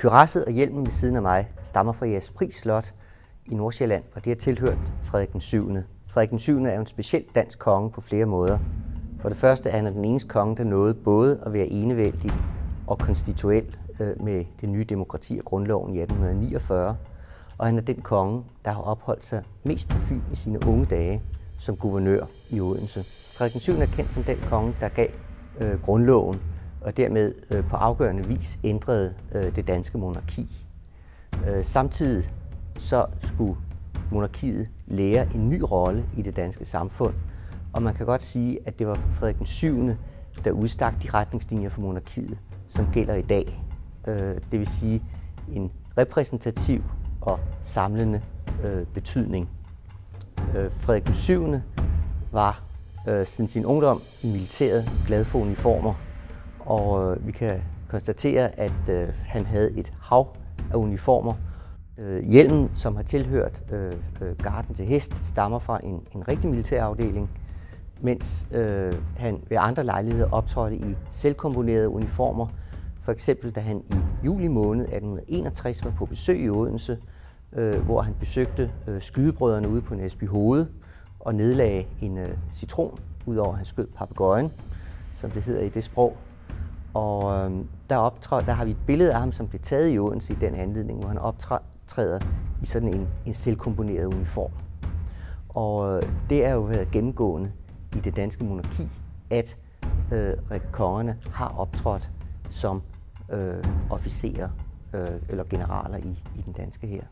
Kyrasset og hjelmen ved siden af mig stammer fra Jægerspris Slot i Nordsjælland, og det har tilhørt Frederik den 7. Frederik den 7. er jo en speciel dansk konge på flere måder. For det første er han den eneste konge, der nåede både at være enevældig og konstituel øh, med det nye demokrati og grundloven i 1849. Og han er den konge, der har opholdt sig mest på Fyn i sine unge dage som guvernør i Odense. Frederik den 7. er kendt som den konge, der gav øh, grundloven og dermed øh, på afgørende vis ændrede øh, det danske monarki. Øh, samtidig så skulle monarkiet lære en ny rolle i det danske samfund, og man kan godt sige, at det var Frederik den 7., der udstak de retningslinjer for monarkiet, som gælder i dag. Øh, det vil sige en repræsentativ og samlende øh, betydning. Øh, Frederik den 7. var siden sin ungdom i militæret glad for uniformer, og øh, vi kan konstatere, at øh, han havde et hav af uniformer. Øh, hjelmen, som har tilhørt øh, øh garden til hest, stammer fra en, en rigtig militærafdeling, mens øh, han ved andre lejligheder optrådte i selvkomponerede uniformer. For eksempel da han i juli måned 1861 var på besøg i Odense, øh, hvor han besøgte øh, skydebrødrene ude på Næsby Hoved og nedlagde en øh, citron, udover at han skød papegøjen, som det hedder i det sprog. Og øh, der, optræder, der har vi et billede af ham, som blev taget i Odense i den anledning, hvor han optræder i sådan en, en selvkomponeret uniform. Og øh, det er jo været gennemgående i det danske monarki, at øh, kongerne har optrådt som øh, officerer øh, eller generaler i, i den danske her.